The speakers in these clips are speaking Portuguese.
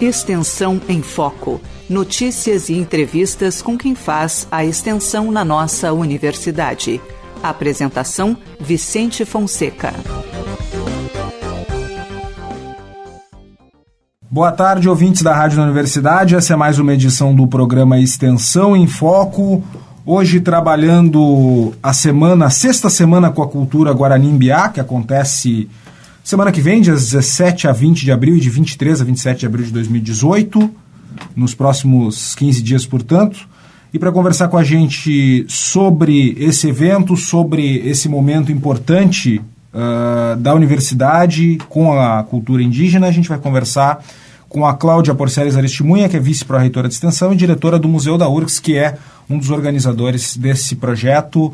Extensão em Foco. Notícias e entrevistas com quem faz a extensão na nossa universidade. Apresentação: Vicente Fonseca. Boa tarde, ouvintes da Rádio da Universidade. Essa é mais uma edição do programa Extensão em Foco. Hoje trabalhando a semana, a sexta semana com a cultura Guarani Mbiá, que acontece semana que vem, dias 17 a 20 de abril e de 23 a 27 de abril de 2018, nos próximos 15 dias, portanto. E para conversar com a gente sobre esse evento, sobre esse momento importante uh, da universidade com a cultura indígena, a gente vai conversar com a Cláudia Porceles Aristimunha, que é vice-pró-reitora de extensão e diretora do Museu da URGS, que é um dos organizadores desse projeto.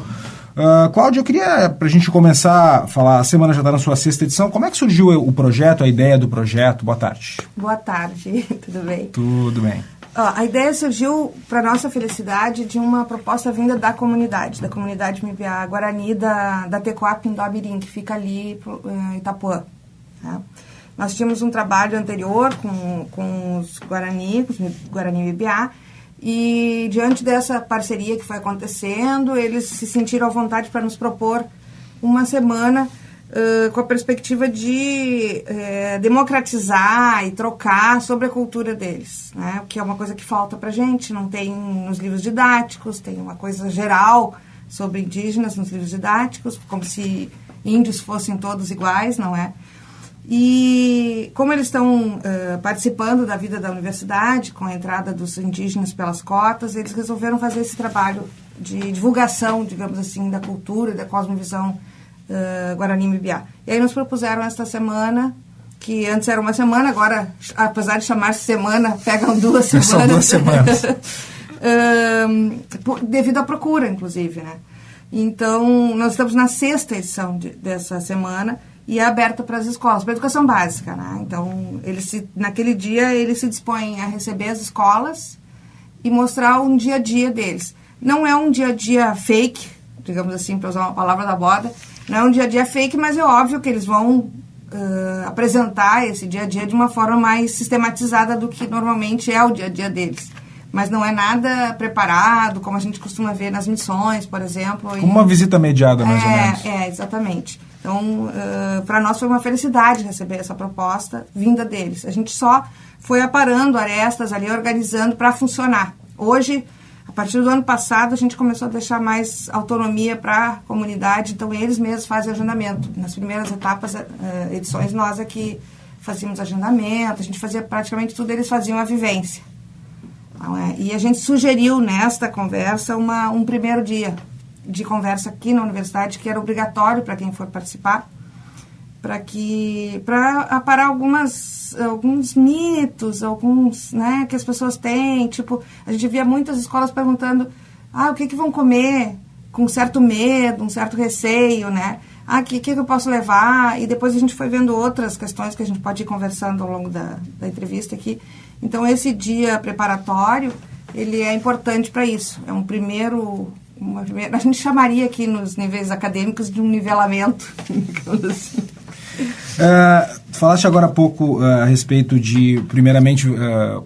Uh, Cláudia, eu queria, para a gente começar a falar, a semana já está na sua sexta edição, como é que surgiu o projeto, a ideia do projeto? Boa tarde. Boa tarde, tudo bem? Tudo bem. Uh, a ideia surgiu, para nossa felicidade, de uma proposta vinda da comunidade, da comunidade MBA Guarani da, da Tecoap Indobirim, que fica ali em Itapuã. Tá? Nós tínhamos um trabalho anterior com, com os Guarani, com os Guarani MBA, e diante dessa parceria que foi acontecendo, eles se sentiram à vontade para nos propor uma semana uh, com a perspectiva de uh, democratizar e trocar sobre a cultura deles, né? o que é uma coisa que falta para gente, não tem nos livros didáticos, tem uma coisa geral sobre indígenas nos livros didáticos, como se índios fossem todos iguais, não é? E como eles estão uh, participando da vida da universidade, com a entrada dos indígenas pelas cotas, eles resolveram fazer esse trabalho de divulgação, digamos assim, da cultura e da cosmovisão uh, Guarani-Mibiá. E aí nos propuseram esta semana, que antes era uma semana, agora, apesar de chamar-se semana, pegam duas semanas. São duas semanas. uh, devido à procura, inclusive, né? Então, nós estamos na sexta edição de, dessa semana, e é aberta para as escolas, para educação básica, né? Então, ele se, naquele dia, ele se dispõe a receber as escolas e mostrar um dia a dia deles. Não é um dia a dia fake, digamos assim, para usar uma palavra da moda, não é um dia a dia fake, mas é óbvio que eles vão uh, apresentar esse dia a dia de uma forma mais sistematizada do que normalmente é o dia a dia deles. Mas não é nada preparado, como a gente costuma ver nas missões, por exemplo. Como uma visita mediada, mais é, ou menos. É, exatamente. Então, uh, para nós foi uma felicidade receber essa proposta vinda deles. A gente só foi aparando arestas ali, organizando para funcionar. Hoje, a partir do ano passado, a gente começou a deixar mais autonomia para a comunidade, então eles mesmos fazem agendamento. Nas primeiras etapas, uh, edições, nós aqui fazíamos agendamento, a gente fazia praticamente tudo, eles faziam a vivência. Então, é, e a gente sugeriu nesta conversa uma, um primeiro dia, de conversa aqui na universidade que era obrigatório para quem for participar para que para aparar algumas alguns mitos alguns né que as pessoas têm tipo a gente via muitas escolas perguntando ah o que que vão comer com certo medo um certo receio né? Ah que que eu posso levar? E depois a gente foi vendo outras questões que a gente pode ir conversando ao longo da, da entrevista aqui. Então esse dia preparatório ele é importante para isso. É um primeiro uma primeira, a gente chamaria aqui nos níveis acadêmicos de um nivelamento, assim. Uh, falaste agora há pouco uh, a respeito de, primeiramente, uh,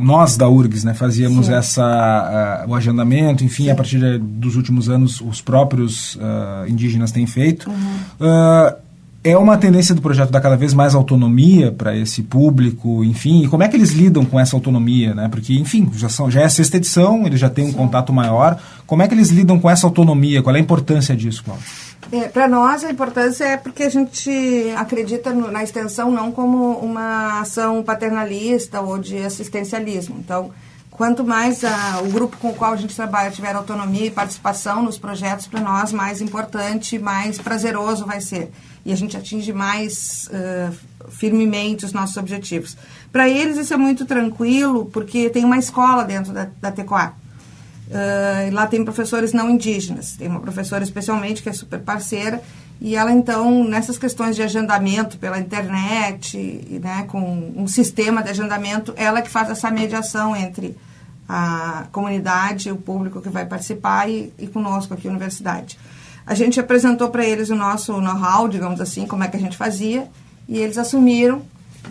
nós da URGS né, fazíamos essa, o agendamento, enfim, Sim. a partir de, dos últimos anos os próprios indígenas têm feito. Uhum é uma tendência do projeto dar cada vez mais autonomia para esse público, enfim, e como é que eles lidam com essa autonomia, né? Porque, enfim, já, são, já é a sexta edição, eles já têm um Sim. contato maior. Como é que eles lidam com essa autonomia? Qual é a importância disso, Cláudio? É, para nós, a importância é porque a gente acredita no, na extensão não como uma ação paternalista ou de assistencialismo. Então, quanto mais a, o grupo com o qual a gente trabalha tiver autonomia e participação nos projetos, para nós, mais importante, mais prazeroso vai ser e a gente atinge mais uh, firmemente os nossos objetivos. Para eles isso é muito tranquilo, porque tem uma escola dentro da, da TECOA. Uh, lá tem professores não indígenas, tem uma professora especialmente que é super parceira, e ela então, nessas questões de agendamento pela internet, né, com um sistema de agendamento, ela que faz essa mediação entre a comunidade, o público que vai participar e, e conosco aqui na universidade. A gente apresentou para eles o nosso know-how, digamos assim, como é que a gente fazia, e eles assumiram,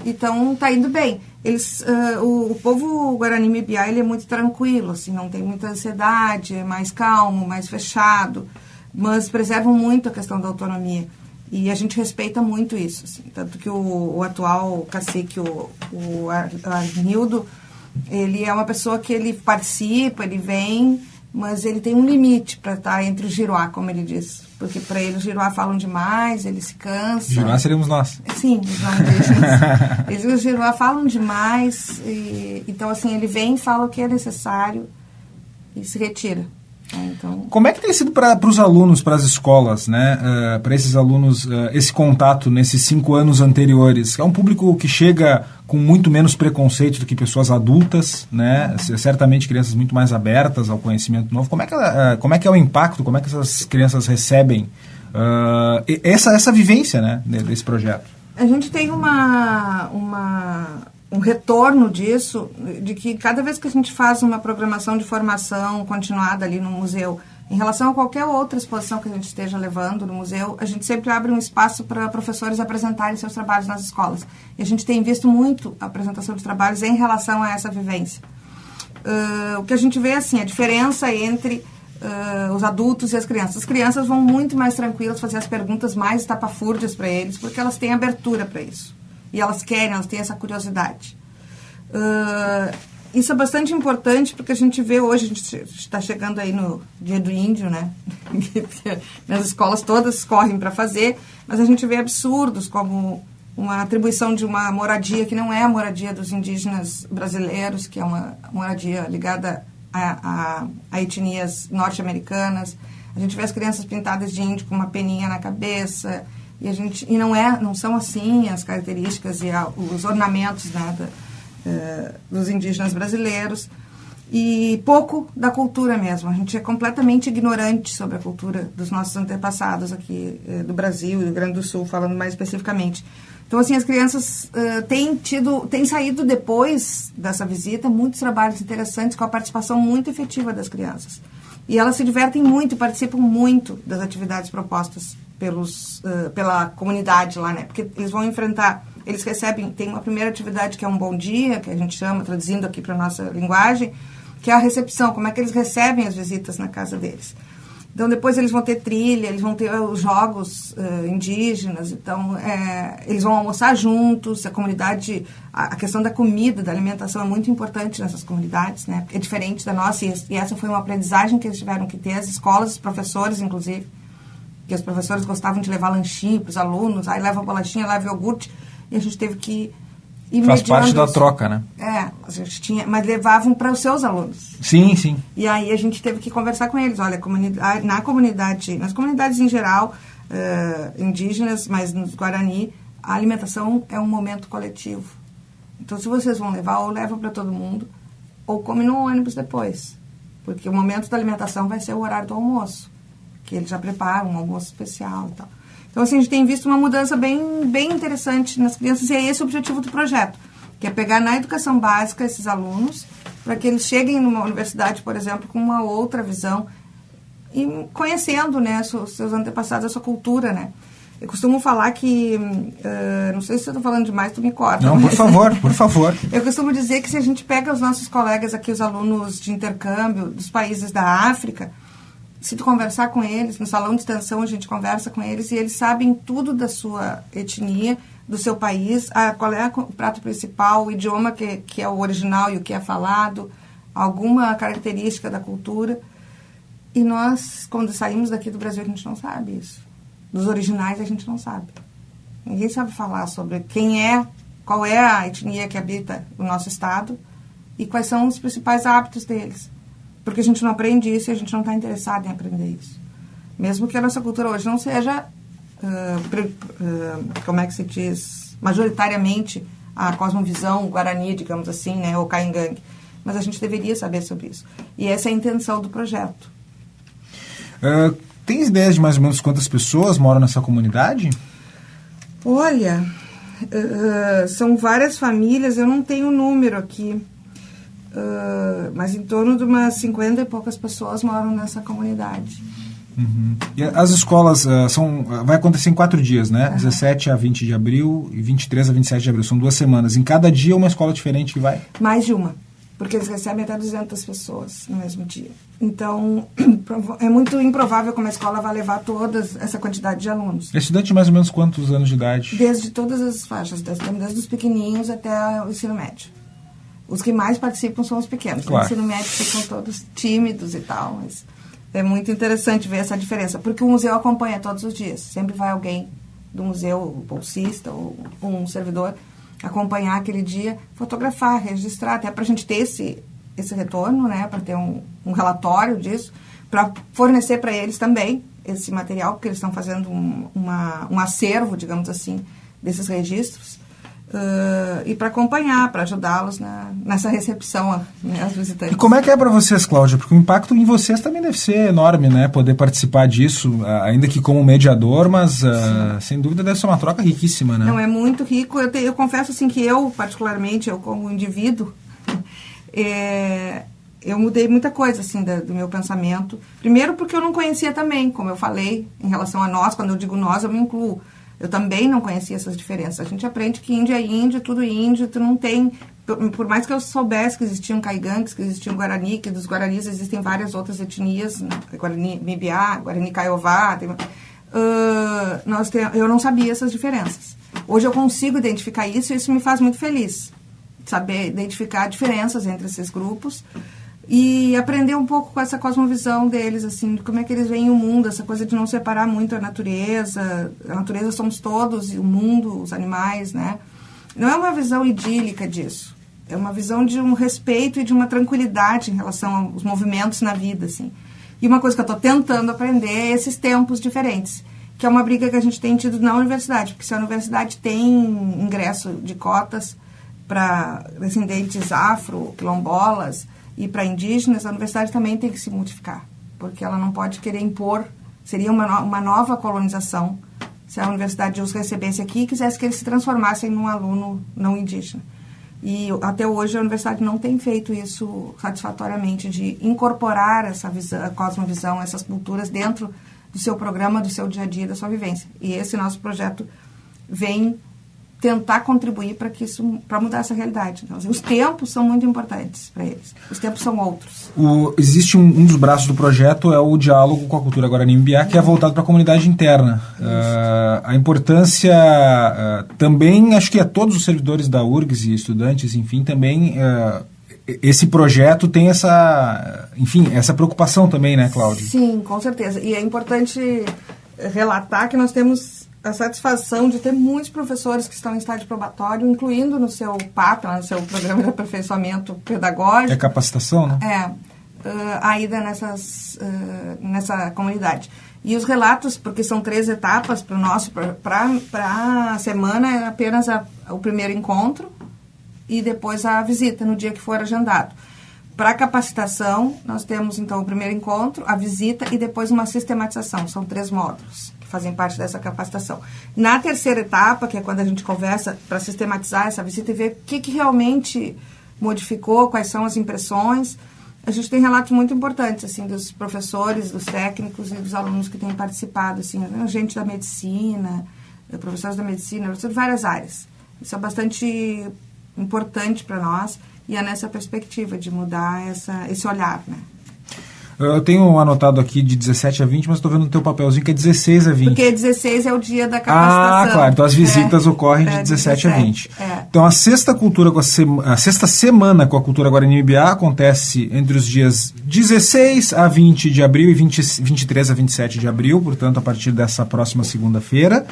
então está indo bem. eles, uh, o, o, povo Guarani Mibiá ele é muito tranquilo, assim, não tem muita ansiedade, é mais calmo, mais fechado, mas preservam muito a questão da autonomia. E a gente respeita muito isso, assim, tanto que o, o atual cacique, o, o Arnildo, ele é uma pessoa que ele participa, ele vem, mas ele tem um limite para estar tá entre o giroá, como ele diz. Porque para ele os giroá falam demais, ele se cansa. Giroá seríamos nós. Sim, os nomes Eles, os giroá falam demais, e, então assim, ele vem, fala o que é necessário e se retira. É, então... Como é que tem sido para os alunos, para as escolas, né? Uh, para esses alunos, uh, esse contato nesses cinco anos anteriores? É um público que chega com muito menos preconceito do que pessoas adultas, né? Certamente crianças muito mais abertas ao conhecimento novo. Como é que, uh, como é, que é o impacto? Como é que essas crianças recebem essa, essa vivência, né? Desse projeto? A gente tem uma, uma um retorno disso, de que cada vez que a gente faz uma programação de formação continuada ali no museu, em relação a qualquer outra exposição que a gente esteja levando no museu, a gente sempre abre um espaço para professores apresentarem seus trabalhos nas escolas. E a gente tem visto muito a apresentação de trabalhos em relação a essa vivência. Uh, o que a gente vê, assim, a diferença entre uh, os adultos e as crianças. As crianças vão muito mais tranquilas fazer as perguntas mais estapafúrdias para eles, porque elas têm abertura para isso e elas querem, elas têm essa curiosidade. Uh, isso é bastante importante porque a gente vê hoje, a gente está chegando aí no dia do índio, né? Nas escolas todas correm para fazer, mas a gente vê absurdos como uma atribuição de uma moradia que não é a moradia dos indígenas brasileiros, que é uma moradia ligada a, a, a etnias norte-americanas. A gente vê as crianças pintadas de índio com uma peninha na cabeça, e, a gente, e não, é, não são assim as características e a, os ornamentos né, da, uh, dos indígenas brasileiros. E pouco da cultura mesmo. A gente é completamente ignorante sobre a cultura dos nossos antepassados aqui uh, do Brasil e do Rio Grande do Sul, falando mais especificamente. Então, assim, as crianças uh, têm tido, têm saído depois dessa visita muitos trabalhos interessantes com a participação muito efetiva das crianças. E elas se divertem muito, participam muito das atividades propostas pelos, uh, pela comunidade lá, né? Porque eles vão enfrentar, eles recebem, tem uma primeira atividade que é um bom dia, que a gente chama, traduzindo aqui para nossa linguagem, que é a recepção, como é que eles recebem as visitas na casa deles. Então, depois eles vão ter trilha, eles vão ter os jogos uh, indígenas, então, é, eles vão almoçar juntos, a comunidade, a, a, questão da comida, da alimentação é muito importante nessas comunidades, né? É diferente da nossa, e, e essa foi uma aprendizagem que eles tiveram que ter, as escolas, os professores, inclusive, que os professores gostavam de levar lanchinho para os alunos, aí leva bolachinha, leva iogurte, e a gente teve que ir Faz parte da troca, né? É, a gente tinha, mas levavam para os seus alunos. Sim, sim. E aí a gente teve que conversar com eles, olha, comunidade, na comunidade, nas comunidades em geral, uh, indígenas, mas nos Guarani, a alimentação é um momento coletivo. Então, se vocês vão levar, ou leva para todo mundo, ou come no ônibus depois. Porque o momento da alimentação vai ser o horário do almoço que eles já preparam um almoço especial e tal. Então, assim, a gente tem visto uma mudança bem, bem interessante nas crianças e é esse o objetivo do projeto, que é pegar na educação básica esses alunos para que eles cheguem numa universidade, por exemplo, com uma outra visão e conhecendo, né, seus, antepassados, a sua cultura, né. Eu costumo falar que, uh, não sei se eu estou falando demais, tu me corta. Não, por favor, por favor. eu costumo dizer que se a gente pega os nossos colegas aqui, os alunos de intercâmbio dos países da África, se tu conversar com eles, no salão de extensão a gente conversa com eles e eles sabem tudo da sua etnia, do seu país, a, qual é o prato principal, o idioma que, que é o original e o que é falado, alguma característica da cultura. E nós, quando saímos daqui do Brasil, a gente não sabe isso. Dos originais a gente não sabe. Ninguém sabe falar sobre quem é, qual é a etnia que habita o nosso estado e quais são os principais hábitos deles. Porque a gente não aprende isso e a gente não está interessado em aprender isso. Mesmo que a nossa cultura hoje não seja, uh, uh, como é que se diz, majoritariamente a cosmovisão guarani, digamos assim, né, ou caingangue. Mas a gente deveria saber sobre isso. E essa é a intenção do projeto. Uh, tem ideias de mais ou menos quantas pessoas moram nessa comunidade? Olha, são várias famílias, eu não tenho o número aqui. Uh, mas em torno de umas 50 e poucas pessoas moram nessa comunidade. Uhum. E as escolas uh, são. Vai acontecer em quatro dias, né? Uhum. 17 a 20 de abril e 23 a 27 de abril. São duas semanas. Em cada dia, uma escola diferente que vai? Mais de uma. Porque eles recebem até 200 pessoas no mesmo dia. Então, é muito improvável que uma escola vá levar toda essa quantidade de alunos. É estudante de mais ou menos quantos anos de idade? Desde todas as faixas, desde, desde os pequenininhos até o ensino médio. Os que mais participam são os pequenos. Claro. No ensino médio ficam todos tímidos e tal, mas é muito interessante ver essa diferença, porque o museu acompanha todos os dias. Sempre vai alguém do museu, bolsista ou um servidor, acompanhar aquele dia, fotografar, registrar, até para a gente ter esse, esse retorno, né, para ter um, um relatório disso, para fornecer para eles também esse material, porque eles estão fazendo um, uma, um acervo, digamos assim, desses registros. Uh, e para acompanhar, para ajudá-los nessa recepção né, aos visitantes. E como é que é para vocês, Cláudia? Porque o impacto em vocês também deve ser enorme, né? Poder participar disso, ainda que como mediador, mas uh, sem dúvida deve ser uma troca riquíssima, né? Não, é muito rico. Eu, te, eu confesso assim que eu, particularmente, eu como indivíduo, é, eu mudei muita coisa assim do, do meu pensamento. Primeiro porque eu não conhecia também, como eu falei, em relação a nós, quando eu digo nós, eu me incluo eu também não conhecia essas diferenças. A gente aprende que índio é índio, tudo índio, tu não tem... Por mais que eu soubesse que existiam caigangues, que existiam guarani, que dos guaranis existem várias outras etnias, né? Guarani Mibiá, Guarani Caiová, tem, uh, nós tem, eu não sabia essas diferenças. Hoje eu consigo identificar isso e isso me faz muito feliz. Saber identificar diferenças entre esses grupos e aprender um pouco com essa cosmovisão deles, assim, de como é que eles veem o mundo, essa coisa de não separar muito a natureza, a natureza somos todos, e o mundo, os animais, né? Não é uma visão idílica disso, é uma visão de um respeito e de uma tranquilidade em relação aos movimentos na vida, assim. E uma coisa que eu estou tentando aprender é esses tempos diferentes, que é uma briga que a gente tem tido na universidade, porque se a universidade tem ingresso de cotas para descendentes afro, quilombolas, e para indígenas, a universidade também tem que se modificar, porque ela não pode querer impor, seria uma, no, uma nova colonização se a universidade os recebesse aqui e quisesse que eles se transformassem num aluno não indígena. E até hoje a universidade não tem feito isso satisfatoriamente, de incorporar essa visão, cosmovisão, essas culturas dentro do seu programa, do seu dia a dia, da sua vivência. E esse nosso projeto vem tentar contribuir para que isso para mudar essa realidade. Então, os tempos são muito importantes para eles. Os tempos são outros. O, existe um, um, dos braços do projeto é o diálogo com a cultura guarani Mbiá, que é voltado para a comunidade interna. Uh, a importância uh, também, acho que a todos os servidores da URGS e estudantes, enfim, também uh, esse projeto tem essa, enfim, essa preocupação também, né, Cláudia? Sim, com certeza. E é importante relatar que nós temos a satisfação de ter muitos professores que estão em estágio probatório, incluindo no seu PAP, no seu programa de aperfeiçoamento pedagógico. É capacitação, né? É, uh, a ida nessas, uh, nessa comunidade. E os relatos, porque são três etapas para o nosso, para a semana, é apenas a, o primeiro encontro e depois a visita, no dia que for agendado. Para capacitação, nós temos então o primeiro encontro, a visita e depois uma sistematização. São três módulos fazem parte dessa capacitação. Na terceira etapa, que é quando a gente conversa para sistematizar essa visita e ver o que, que realmente modificou, quais são as impressões, a gente tem relatos muito importantes, assim, dos professores, dos técnicos e dos alunos que têm participado, assim, né, gente da medicina, professores da medicina, professores de várias áreas. Isso é bastante importante para nós e é nessa perspectiva de mudar essa, esse olhar, né? Eu tenho anotado aqui de 17 a 20, mas estou vendo no teu papelzinho que é 16 a 20. Porque 16 é o dia da capacitação. Ah, claro. Então as visitas é, ocorrem de é, 17, 17, a 20. É. Então a sexta cultura com a, sema, a sexta semana com a cultura Guarani Ibiá acontece entre os dias 16 a 20 de abril e 20, 23 a 27 de abril, portanto a partir dessa próxima segunda-feira.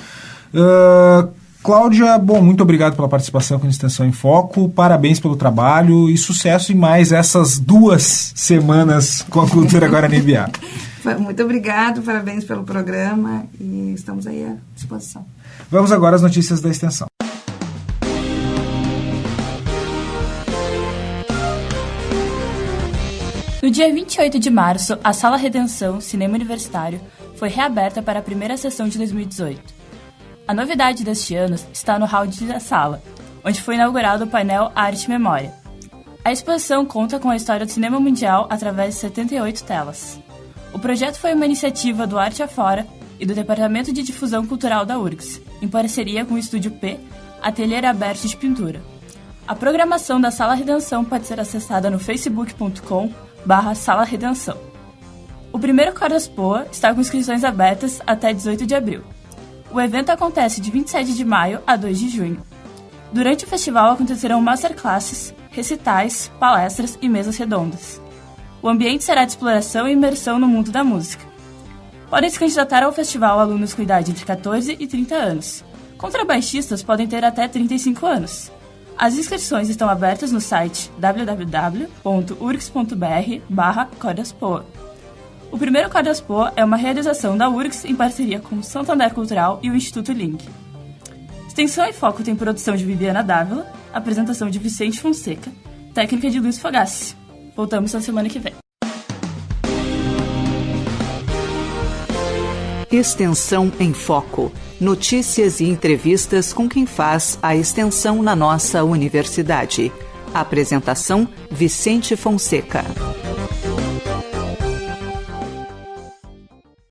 Uh, Cláudia, bom, muito obrigado pela participação com a Extensão em Foco, parabéns pelo trabalho e sucesso em mais essas duas semanas com a Cultura Guarani Biá. Muito obrigado, parabéns pelo programa e estamos aí à disposição. Vamos agora às notícias da Extensão. No dia 28 de março, a Sala Redenção Cinema Universitário foi reaberta para a primeira sessão de 2018. A novidade deste ano está no hall da sala, onde foi inaugurado o painel Arte e Memória. A exposição conta com a história do cinema mundial através de 78 telas. O projeto foi uma iniciativa do Arte Afora e do Departamento de Difusão Cultural da URGS, em parceria com o Estúdio P, Ateliê Aberto de Pintura. A programação da Sala Redenção pode ser acessada no facebook.com barra Sala Redenção. O primeiro Cordas Poa está com inscrições abertas até 18 de abril. O evento acontece de 27 de maio a 2 de junho. Durante o festival acontecerão masterclasses, recitais, palestras e mesas redondas. O ambiente será de exploração e imersão no mundo da música. Podem se candidatar ao festival alunos com idade entre 14 e 30 anos. Contrabaixistas podem ter até 35 anos. As inscrições estão abertas no site www.urgs.br barra O primeiro Cordaspoa é uma realização da URGS em parceria com o Santander Cultural e o Instituto Link. Extensão e Foco tem produção de Viviana Dávila, apresentação de Vicente Fonseca, técnica de Luiz Fogassi. Voltamos na semana que vem. Extensão em Foco. Notícias e entrevistas com quem faz a extensão na nossa universidade. Apresentação: Vicente Fonseca.